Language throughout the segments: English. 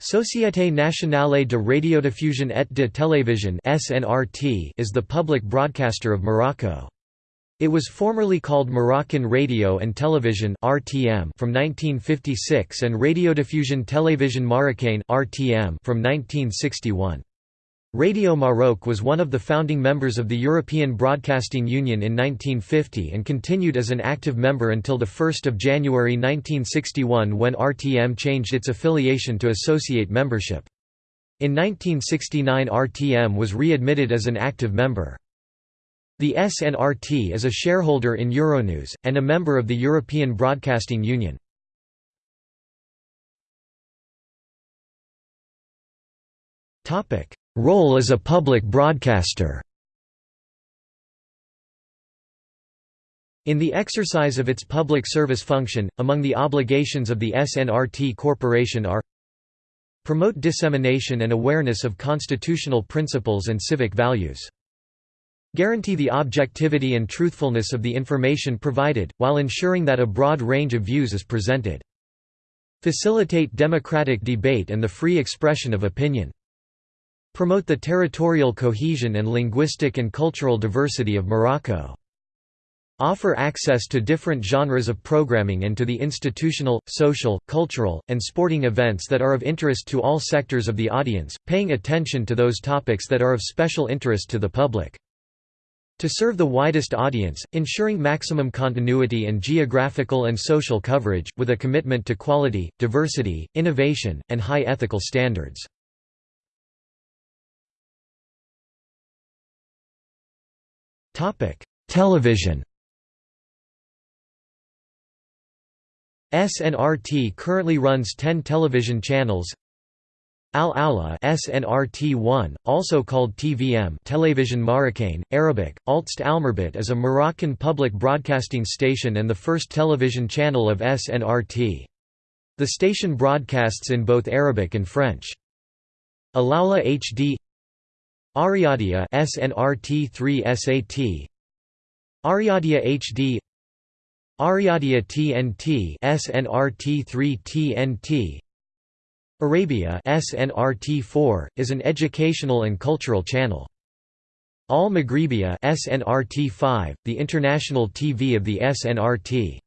Société Nationale de Radiodiffusion et de Télévision is the public broadcaster of Morocco. It was formerly called Moroccan Radio and Television (RTM) from 1956 and Radiodiffusion Télévision Marocaine (RTM) from 1961. Radio Maroc was one of the founding members of the European Broadcasting Union in 1950 and continued as an active member until 1 January 1961 when RTM changed its affiliation to associate membership. In 1969 RTM was readmitted as an active member. The SNRT is a shareholder in Euronews, and a member of the European Broadcasting Union. Role as a public broadcaster In the exercise of its public service function, among the obligations of the SNRT Corporation are Promote dissemination and awareness of constitutional principles and civic values. Guarantee the objectivity and truthfulness of the information provided, while ensuring that a broad range of views is presented. Facilitate democratic debate and the free expression of opinion. Promote the territorial cohesion and linguistic and cultural diversity of Morocco. Offer access to different genres of programming and to the institutional, social, cultural, and sporting events that are of interest to all sectors of the audience, paying attention to those topics that are of special interest to the public. To serve the widest audience, ensuring maximum continuity and geographical and social coverage, with a commitment to quality, diversity, innovation, and high ethical standards. Television SNRT currently runs 10 television channels Al Aula SNRT1, also called TVM Television Marocaine, Arabic, Altst Almerbit is a Moroccan public broadcasting station and the first television channel of SNRT. The station broadcasts in both Arabic and French. Alaula HD Arryadia SNRT3 SAT Arryadia HD Arryadia TNT SNRT3 TNT Arabia SNRT4 is an educational and cultural channel. Al Maghribia SNRT5, the international TV of the SNRT.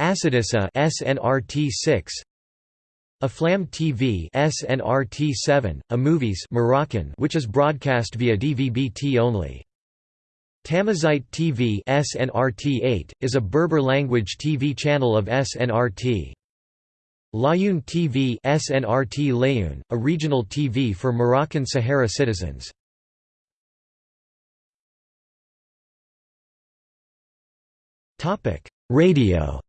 Assadissa SNRT6 Aflam TV SNRT7, a movies Moroccan which is broadcast via DVB-T only. Tamazight TV SNRT8, is a Berber language TV channel of SNRT. Laayoune TV SNRT Laayoune, a regional TV for Moroccan Sahara citizens. Radio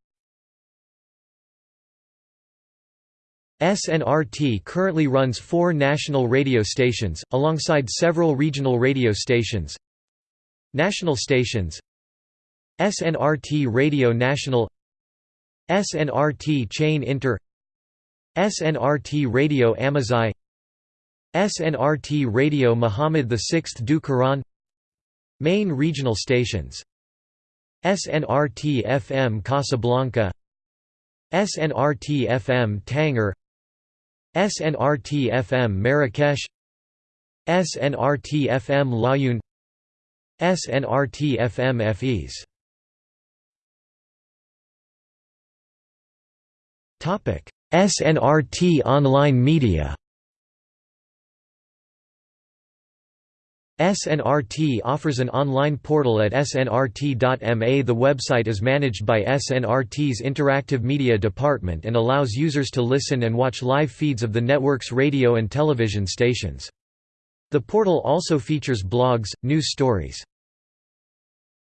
SNRT currently runs four national radio stations, alongside several regional radio stations. National stations SNRT Radio National SNRT Chaîne Inter SNRT Radio Amazigh SNRT Radio Muhammad VI du Quran Main regional stations SNRT FM Casablanca SNRT FM Tanger SNRT FM Marrakesh SNRT FM Laayoune SNRT FM FEs SNRT Online Media SNRT offers an online portal at snrt.ma The website is managed by SNRT's Interactive Media Department and allows users to listen and watch live feeds of the network's radio and television stations. The portal also features blogs, news stories,